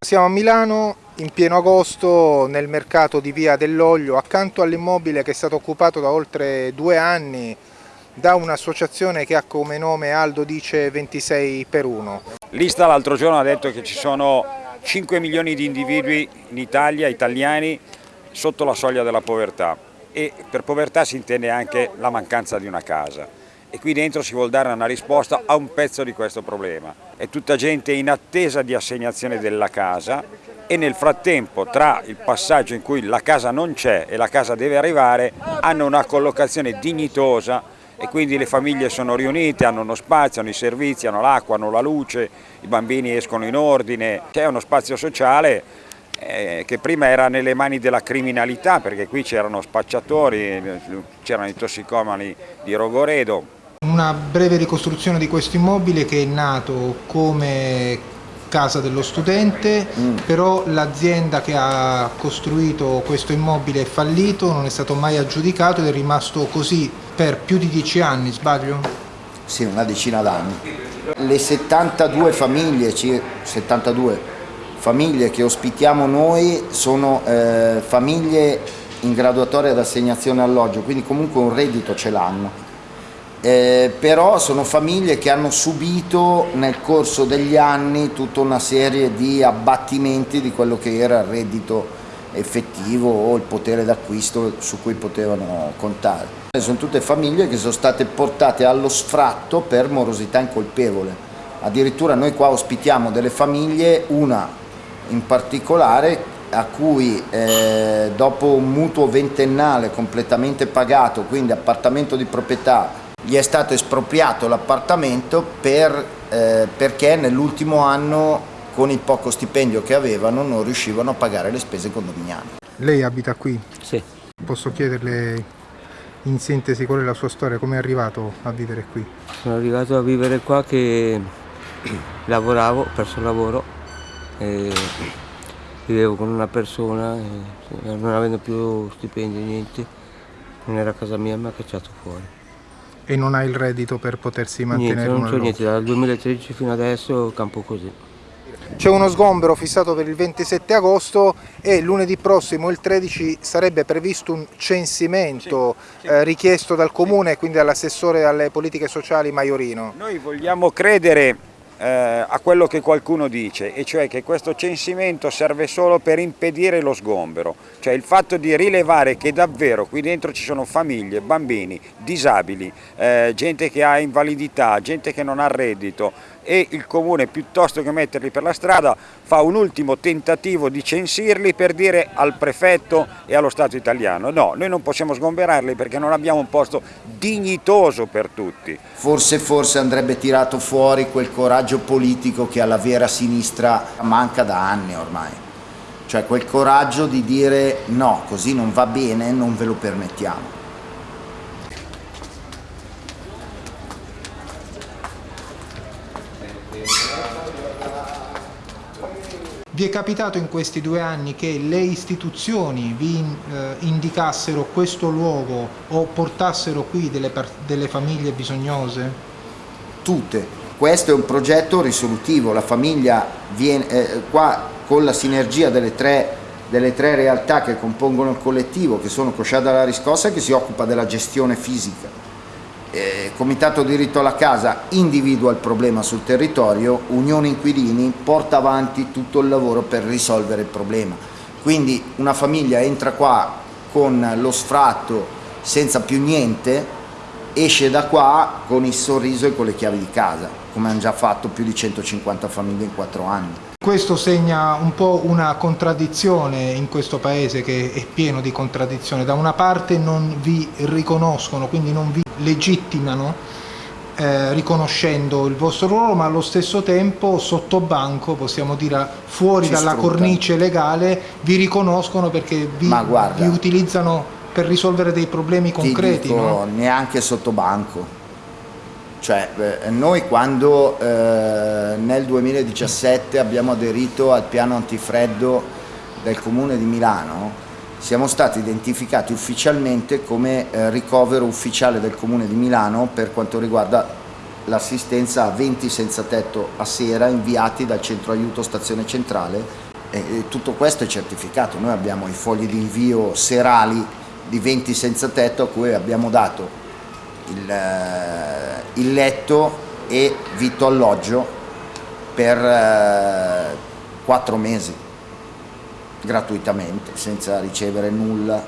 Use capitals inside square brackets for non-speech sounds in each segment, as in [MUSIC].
Siamo a Milano in pieno agosto nel mercato di Via dell'Olio accanto all'immobile che è stato occupato da oltre due anni da un'associazione che ha come nome Aldo Dice 26 per 1. L'Ista l'altro giorno ha detto che ci sono 5 milioni di individui in Italia, italiani, sotto la soglia della povertà. E per povertà si intende anche la mancanza di una casa e qui dentro si vuole dare una risposta a un pezzo di questo problema. È tutta gente in attesa di assegnazione della casa e nel frattempo tra il passaggio in cui la casa non c'è e la casa deve arrivare hanno una collocazione dignitosa e quindi le famiglie sono riunite, hanno uno spazio, hanno i servizi, hanno l'acqua, hanno la luce, i bambini escono in ordine, c'è uno spazio sociale eh, che prima era nelle mani della criminalità perché qui c'erano spacciatori, c'erano i tossicomani di Rogoredo, una breve ricostruzione di questo immobile che è nato come casa dello studente, mm. però l'azienda che ha costruito questo immobile è fallito, non è stato mai aggiudicato ed è rimasto così per più di dieci anni, sbaglio? Sì, una decina d'anni. Le 72 famiglie, 72 famiglie che ospitiamo noi sono eh, famiglie in graduatoria d'assegnazione alloggio, quindi comunque un reddito ce l'hanno eh, però sono famiglie che hanno subito nel corso degli anni tutta una serie di abbattimenti di quello che era il reddito effettivo o il potere d'acquisto su cui potevano contare. Sono tutte famiglie che sono state portate allo sfratto per morosità incolpevole. Addirittura noi qua ospitiamo delle famiglie, una in particolare a cui eh, dopo un mutuo ventennale completamente pagato, quindi appartamento di proprietà gli è stato espropriato l'appartamento per, eh, perché nell'ultimo anno con il poco stipendio che avevano non riuscivano a pagare le spese condominiali. Lei abita qui? Sì. Posso chiederle in sintesi qual è la sua storia, come è arrivato a vivere qui? Sono arrivato a vivere qua che [CLEARS THROAT] lavoravo, ho perso il lavoro, vivevo con una persona, non avendo più stipendio niente, non era a casa mia mi ha cacciato fuori. E non ha il reddito per potersi mantenere? Niente, non c'è niente, dal 2013 fino adesso campo così. C'è uno sgombero fissato per il 27 agosto e lunedì prossimo, il 13, sarebbe previsto un censimento sì, sì. Eh, richiesto dal Comune e quindi dall'assessore alle politiche sociali Maiorino. Noi vogliamo credere a quello che qualcuno dice, e cioè che questo censimento serve solo per impedire lo sgombero, cioè il fatto di rilevare che davvero qui dentro ci sono famiglie, bambini, disabili, eh, gente che ha invalidità, gente che non ha reddito, e il comune piuttosto che metterli per la strada fa un ultimo tentativo di censirli per dire al prefetto e allo Stato italiano no, noi non possiamo sgomberarli perché non abbiamo un posto dignitoso per tutti. Forse forse andrebbe tirato fuori quel coraggio politico che alla vera sinistra manca da anni ormai, cioè quel coraggio di dire no, così non va bene, non ve lo permettiamo. Vi è capitato in questi due anni che le istituzioni vi eh, indicassero questo luogo o portassero qui delle, delle famiglie bisognose? Tutte. Questo è un progetto risolutivo, la famiglia viene eh, qua con la sinergia delle tre, delle tre realtà che compongono il collettivo, che sono Cosciada la Riscossa che si occupa della gestione fisica, eh, Comitato Diritto alla Casa individua il problema sul territorio, Unione Inquilini porta avanti tutto il lavoro per risolvere il problema. Quindi una famiglia entra qua con lo sfratto senza più niente, esce da qua con il sorriso e con le chiavi di casa, come hanno già fatto più di 150 famiglie in 4 anni. Questo segna un po' una contraddizione in questo paese che è pieno di contraddizioni. Da una parte non vi riconoscono, quindi non vi legittimano eh, riconoscendo il vostro ruolo, ma allo stesso tempo sotto banco, possiamo dire fuori Ci dalla sfruttano. cornice legale, vi riconoscono perché vi, vi, utilizzano per risolvere dei problemi concreti. Dico, no? Neanche sotto banco cioè, eh, noi quando eh, nel 2017 abbiamo aderito al piano antifreddo del Comune di Milano, siamo stati identificati ufficialmente come eh, ricovero ufficiale del Comune di Milano per quanto riguarda l'assistenza a 20 senza tetto a sera inviati dal centro aiuto stazione centrale E tutto questo è certificato, noi abbiamo i fogli di invio serali di 20 senza tetto a cui abbiamo dato il, eh, il letto e vitto alloggio per eh, 4 mesi gratuitamente senza ricevere nulla,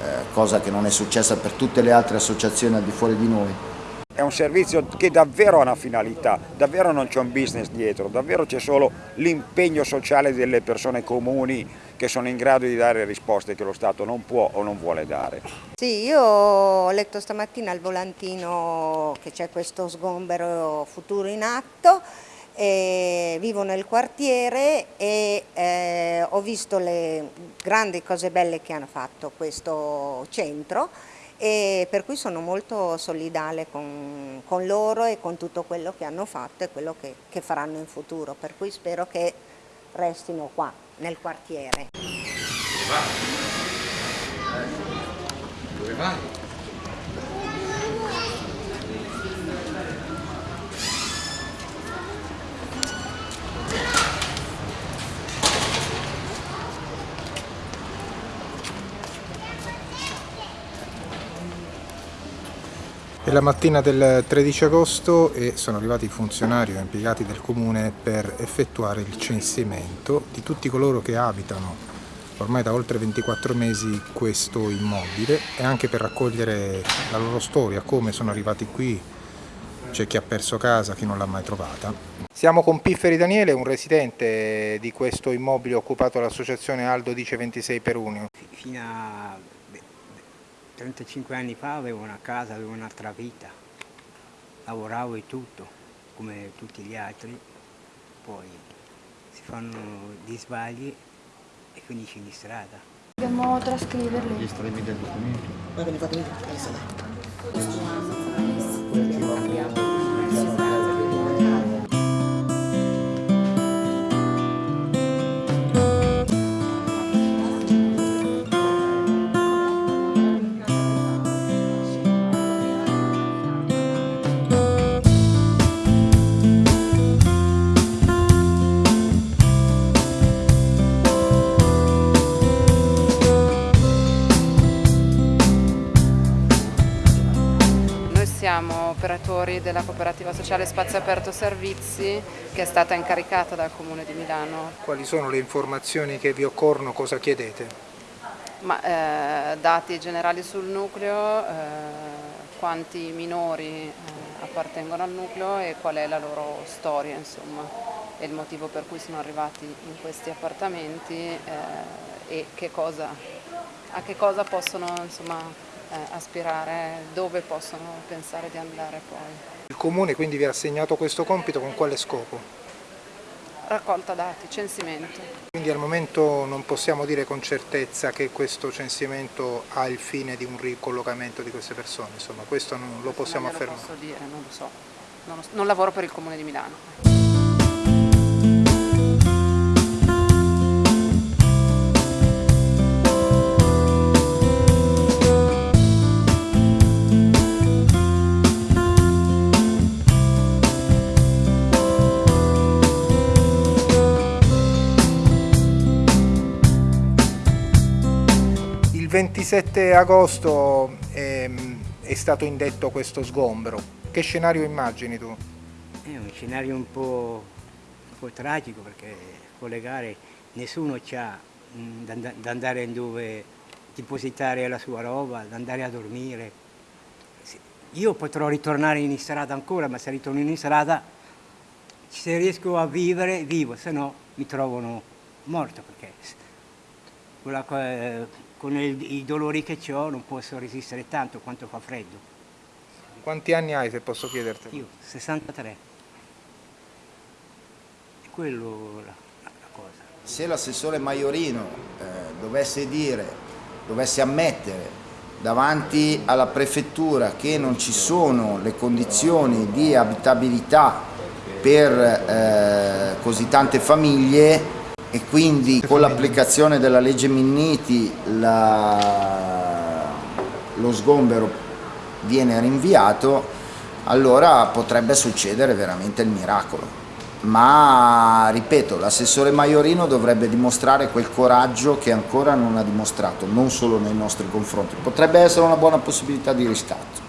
eh, cosa che non è successa per tutte le altre associazioni al di fuori di noi. È un servizio che davvero ha una finalità, davvero non c'è un business dietro, davvero c'è solo l'impegno sociale delle persone comuni che sono in grado di dare risposte che lo Stato non può o non vuole dare. Sì, io ho letto stamattina al volantino che c'è questo sgombero futuro in atto, vivo nel quartiere e eh, ho visto le grandi cose belle che hanno fatto questo centro e per cui sono molto solidale con, con, loro e con tutto quello che hanno fatto e quello che, che faranno in futuro, per cui spero che restino qua nel quartiere. Dove vai? Dove vai? La mattina del 13 agosto e sono arrivati i funzionari o impiegati del comune per effettuare il censimento di tutti coloro che abitano ormai da oltre 24 mesi questo immobile e anche per raccogliere la loro storia, come sono arrivati qui, c'è chi ha perso casa, chi non l'ha mai trovata. Siamo con Pifferi Daniele, un residente di questo immobile occupato dall'associazione Aldo Dice 26 per Unio. Fino a 35 anni fa avevo una casa, avevo un'altra vita, lavoravo e tutto, come tutti gli altri, poi si fanno dei sbagli e finisci in strada. Dobbiamo trascriverli. Gli estremi del documento. Ma ve ne fate vedere? Operatori della cooperativa sociale Spazio Aperto Servizi che è stata incaricata dal Comune di Milano. Quali sono le informazioni che vi occorrono, cosa chiedete? Ma, eh, dati generali sul nucleo, eh, quanti minori eh, appartengono al nucleo e qual è la loro storia insomma, e il motivo per cui sono arrivati in questi appartamenti eh, e che cosa, a che cosa possono insomma, aspirare, dove possono pensare di andare poi. Il Comune quindi vi ha assegnato questo compito con quale scopo? Raccolta dati, censimento. Quindi al momento non possiamo dire con certezza che questo censimento ha il fine di un ricollocamento di queste persone, insomma questo non lo possiamo non affermare. Non posso dire, non lo so, non, lo, non lavoro per il Comune di Milano. 27 agosto ehm, è stato indetto questo sgombero. Che scenario immagini tu? È un scenario un po', un po tragico perché con le gare nessuno ha mm, da andare dove depositare la sua roba, da andare a dormire. Io potrò ritornare in strada ancora, ma se ritorno in strada, se riesco a vivere, vivo, se no mi trovano morto perché quella, con il, i dolori che ho non posso resistere tanto quanto fa freddo. Quanti anni hai se posso chiederti? Io, 63. È quello la, la cosa. Se l'assessore Maiorino eh, dovesse dire, dovesse ammettere davanti alla prefettura che non ci sono le condizioni di abitabilità per eh, così tante famiglie, e quindi con l'applicazione della legge Minniti la, lo sgombero viene rinviato, allora potrebbe succedere veramente il miracolo. ma ripeto, l'assessore Maiorino dovrebbe dimostrare quel coraggio che ancora non ha dimostrato, non solo nei nostri confronti, potrebbe essere una buona possibilità di riscatto.